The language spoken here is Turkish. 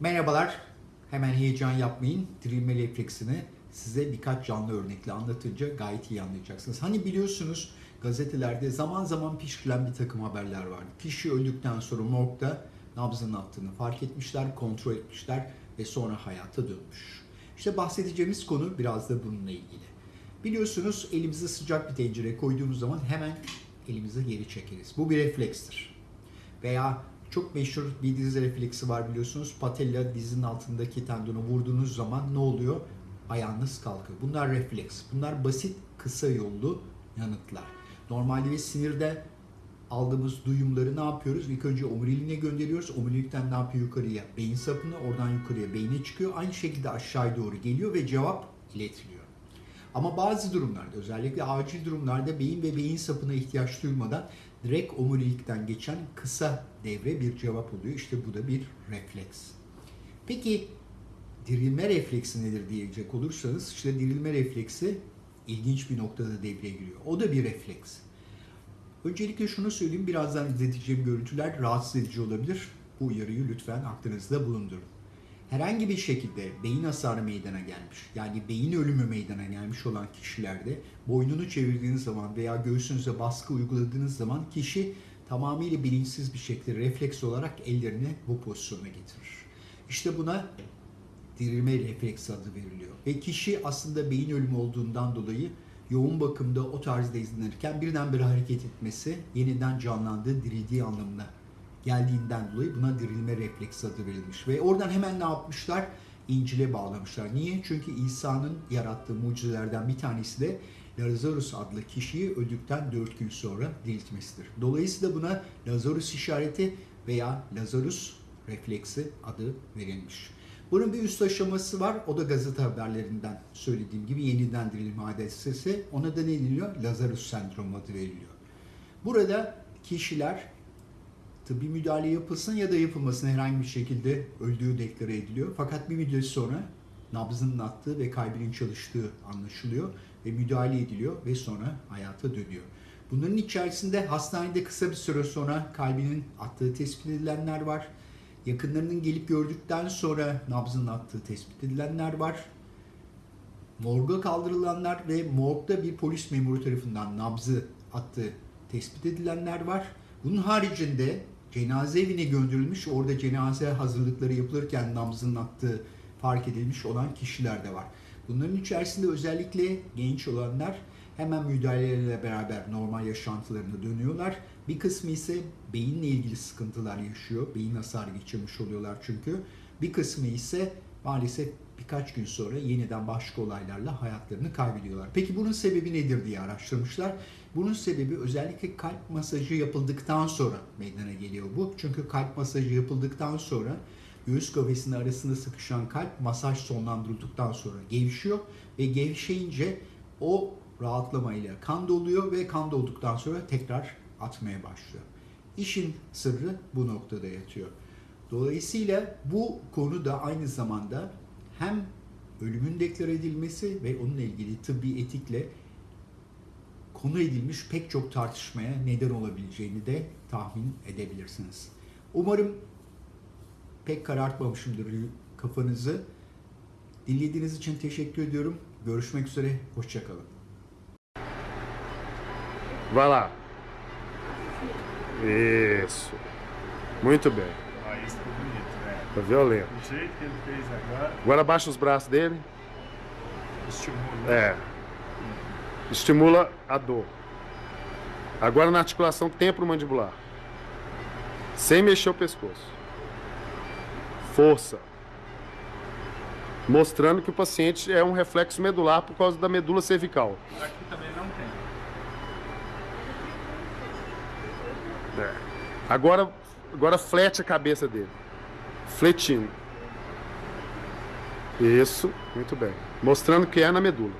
Merhabalar. Hemen heyecan yapmayın. Dirilme refleksini size birkaç canlı örnekle anlatınca gayet iyi anlayacaksınız. Hani biliyorsunuz gazetelerde zaman zaman pişirilen bir takım haberler var. Kişi öldükten sonra morgda nabzının attığını fark etmişler, kontrol etmişler ve sonra hayata dönmüş. İşte bahsedeceğimiz konu biraz da bununla ilgili. Biliyorsunuz elimize sıcak bir tencere koyduğumuz zaman hemen elimizi geri çekeriz. Bu bir reflekstir. Veya çok meşhur bir diz refleksi var biliyorsunuz. Patella dizinin altındaki tendonu vurduğunuz zaman ne oluyor? Ayağınız kalkıyor. Bunlar refleks. Bunlar basit, kısa yollu yanıtlar. Normalde sinirde aldığımız duyumları ne yapıyoruz? İlk önce omuriliğine gönderiyoruz. Omurilikten ne yapıyor yukarıya? Beyin sapına, oradan yukarıya beyne çıkıyor. Aynı şekilde aşağıya doğru geliyor ve cevap iletiliyor. Ama bazı durumlarda özellikle acil durumlarda beyin ve beyin sapına ihtiyaç duymadan direkt omurilikten geçen kısa devre bir cevap oluyor. İşte bu da bir refleks. Peki dirilme refleksi nedir diyecek olursanız işte dirilme refleksi ilginç bir noktada devreye giriyor. O da bir refleks. Öncelikle şunu söyleyeyim birazdan izleteceğim görüntüler rahatsız edici olabilir. Bu uyarıyı lütfen aklınızda bulundurun herhangi bir şekilde beyin hasarı meydana gelmiş, yani beyin ölümü meydana gelmiş olan kişilerde boynunu çevirdiğiniz zaman veya göğsünüze baskı uyguladığınız zaman kişi tamamıyla bilinçsiz bir şekilde refleks olarak ellerini bu pozisyona getirir. İşte buna dirilme refleksi adı veriliyor. Ve kişi aslında beyin ölümü olduğundan dolayı yoğun bakımda o tarzda izlenirken birdenbire hareket etmesi yeniden canlandığı, dirildiği anlamına geldiğinden dolayı buna dirilme refleksi adı verilmiş. Ve oradan hemen ne yapmışlar? İncil'e bağlamışlar. Niye? Çünkü İsa'nın yarattığı mucizelerden bir tanesi de Lazarus adlı kişiyi öldükten 4 gün sonra diriltmesidir. Dolayısıyla buna Lazarus işareti veya Lazarus refleksi adı verilmiş. Bunun bir üst aşaması var. O da gazete haberlerinden söylediğim gibi yeniden dirilme hadisesi. Ona da ne deniliyor? Lazarus sendromu adı veriliyor. Burada kişiler tıbbi müdahale yapılsın ya da yapılmasın herhangi bir şekilde öldüğü deklare ediliyor. Fakat bir müddet sonra nabzının attığı ve kalbinin çalıştığı anlaşılıyor ve müdahale ediliyor ve sonra hayata dönüyor. Bunların içerisinde hastanede kısa bir süre sonra kalbinin attığı tespit edilenler var. Yakınlarının gelip gördükten sonra nabzının attığı tespit edilenler var. Morga kaldırılanlar ve morgda bir polis memuru tarafından nabzı attığı tespit edilenler var. Bunun haricinde cenaze evine gönderilmiş, orada cenaze hazırlıkları yapılırken nabzının attığı fark edilmiş olan kişiler de var. Bunların içerisinde özellikle genç olanlar hemen müdahalelerle beraber normal yaşantılarına dönüyorlar. Bir kısmı ise beyinle ilgili sıkıntılar yaşıyor. Beyin hasarı geçirmiş oluyorlar çünkü. Bir kısmı ise maalesef birkaç gün sonra yeniden başka olaylarla hayatlarını kaybediyorlar. Peki bunun sebebi nedir diye araştırmışlar. Bunun sebebi özellikle kalp masajı yapıldıktan sonra meydana geliyor bu. Çünkü kalp masajı yapıldıktan sonra göğüs kafesinin arasında sıkışan kalp masaj sonlandırıldıktan sonra gevşiyor ve gevşeyince o rahatlamayla kan doluyor ve kan dolduktan sonra tekrar atmaya başlıyor. İşin sırrı bu noktada yatıyor. Dolayısıyla bu konu da aynı zamanda hem ölümün deklare edilmesi ve onunla ilgili tıbbi etikle konu edilmiş pek çok tartışmaya neden olabileceğini de tahmin edebilirsiniz. Umarım pek karartmamışımdır kafanızı. Dinlediğiniz için teşekkür ediyorum. Görüşmek üzere, hoşçakalın. Vai lá. Isso. Muito bem. Ficou bonito, né? Tá violento. Do jeito que ele fez agora, Agora abaixa os braços dele. estimula. É. Estimula a dor. Agora na articulação temporomandibular. Sem mexer o pescoço. Força. Mostrando que o paciente é um reflexo medular por causa da medula cervical. Aqui também não tem. É. Agora, agora flete a cabeça dele. Fletindo. Isso, muito bem. Mostrando que é na medula.